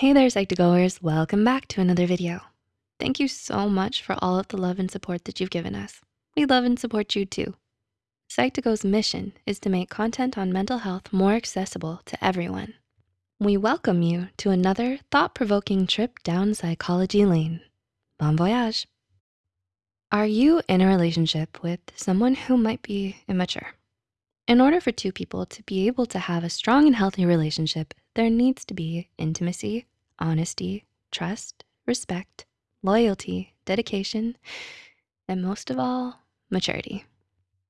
Hey there, Psych2Goers. Welcome back to another video. Thank you so much for all of the love and support that you've given us. We love and support you too. Psych2Go's mission is to make content on mental health more accessible to everyone. We welcome you to another thought-provoking trip down psychology lane. Bon voyage. Are you in a relationship with someone who might be immature? In order for two people to be able to have a strong and healthy relationship, there needs to be intimacy, honesty, trust, respect, loyalty, dedication, and most of all, maturity.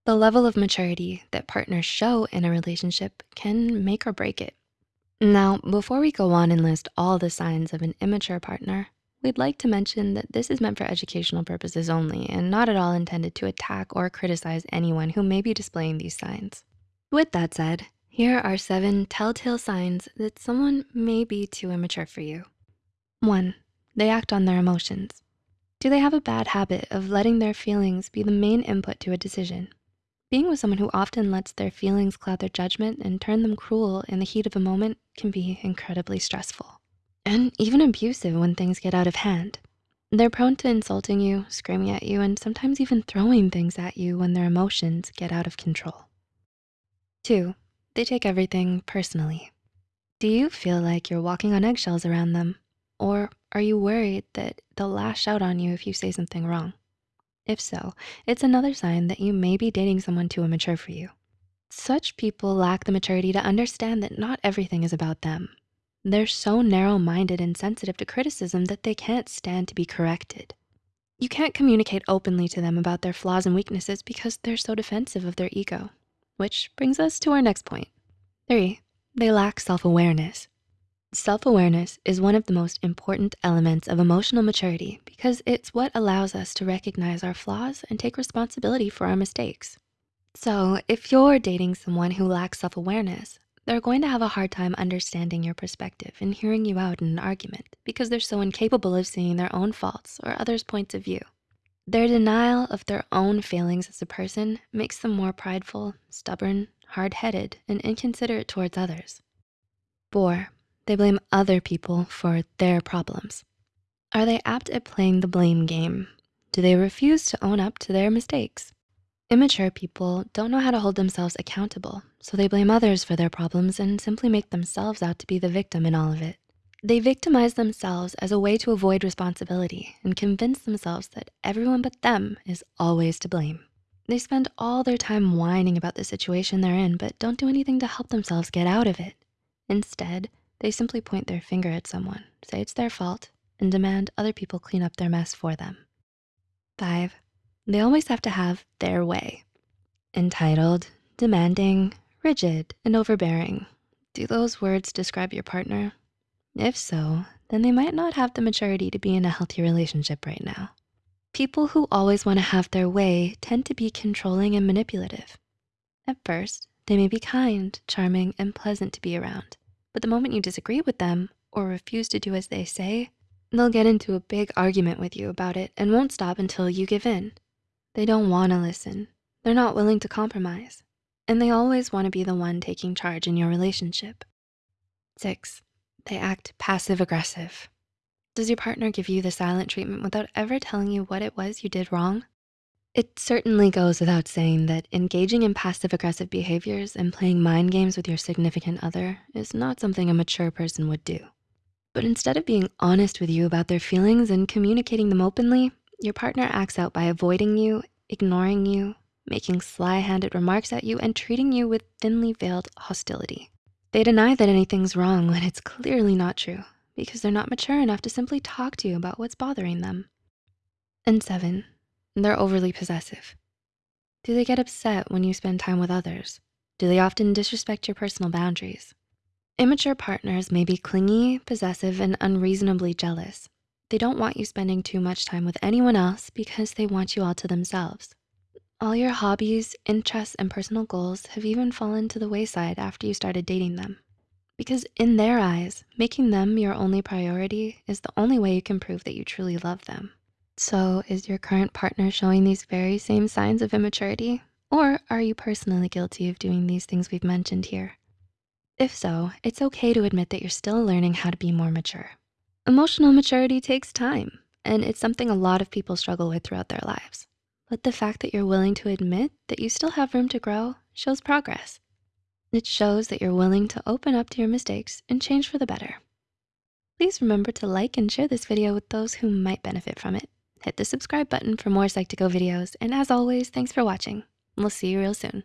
The level of maturity that partners show in a relationship can make or break it. Now, before we go on and list all the signs of an immature partner, we'd like to mention that this is meant for educational purposes only and not at all intended to attack or criticize anyone who may be displaying these signs. With that said, here are seven telltale signs that someone may be too immature for you. One, they act on their emotions. Do they have a bad habit of letting their feelings be the main input to a decision? Being with someone who often lets their feelings cloud their judgment and turn them cruel in the heat of a moment can be incredibly stressful and even abusive when things get out of hand. They're prone to insulting you, screaming at you, and sometimes even throwing things at you when their emotions get out of control. Two, they take everything personally. Do you feel like you're walking on eggshells around them? Or are you worried that they'll lash out on you if you say something wrong? If so, it's another sign that you may be dating someone too immature for you. Such people lack the maturity to understand that not everything is about them. They're so narrow-minded and sensitive to criticism that they can't stand to be corrected. You can't communicate openly to them about their flaws and weaknesses because they're so defensive of their ego. Which brings us to our next point. Three, they lack self-awareness. Self-awareness is one of the most important elements of emotional maturity because it's what allows us to recognize our flaws and take responsibility for our mistakes. So if you're dating someone who lacks self-awareness, they're going to have a hard time understanding your perspective and hearing you out in an argument because they're so incapable of seeing their own faults or others' points of view. Their denial of their own failings as a person makes them more prideful, stubborn, hard-headed, and inconsiderate towards others. Four, they blame other people for their problems. Are they apt at playing the blame game? Do they refuse to own up to their mistakes? Immature people don't know how to hold themselves accountable, so they blame others for their problems and simply make themselves out to be the victim in all of it. They victimize themselves as a way to avoid responsibility and convince themselves that everyone but them is always to blame. They spend all their time whining about the situation they're in, but don't do anything to help themselves get out of it. Instead, they simply point their finger at someone, say it's their fault, and demand other people clean up their mess for them. Five, they always have to have their way. Entitled, demanding, rigid, and overbearing. Do those words describe your partner? If so, then they might not have the maturity to be in a healthy relationship right now. People who always wanna have their way tend to be controlling and manipulative. At first, they may be kind, charming, and pleasant to be around. But the moment you disagree with them or refuse to do as they say, they'll get into a big argument with you about it and won't stop until you give in. They don't wanna listen. They're not willing to compromise. And they always wanna be the one taking charge in your relationship. Six, they act passive aggressive. Does your partner give you the silent treatment without ever telling you what it was you did wrong? It certainly goes without saying that engaging in passive aggressive behaviors and playing mind games with your significant other is not something a mature person would do. But instead of being honest with you about their feelings and communicating them openly, your partner acts out by avoiding you, ignoring you, making sly-handed remarks at you, and treating you with thinly veiled hostility. They deny that anything's wrong when it's clearly not true because they're not mature enough to simply talk to you about what's bothering them. And seven, they're overly possessive. Do they get upset when you spend time with others? Do they often disrespect your personal boundaries? Immature partners may be clingy, possessive, and unreasonably jealous. They don't want you spending too much time with anyone else because they want you all to themselves. All your hobbies, interests, and personal goals have even fallen to the wayside after you started dating them. Because in their eyes, making them your only priority is the only way you can prove that you truly love them. So is your current partner showing these very same signs of immaturity? Or are you personally guilty of doing these things we've mentioned here? If so, it's okay to admit that you're still learning how to be more mature Emotional maturity takes time, and it's something a lot of people struggle with throughout their lives. But the fact that you're willing to admit that you still have room to grow shows progress. It shows that you're willing to open up to your mistakes and change for the better. Please remember to like and share this video with those who might benefit from it. Hit the subscribe button for more Psych2Go videos. And as always, thanks for watching. We'll see you real soon.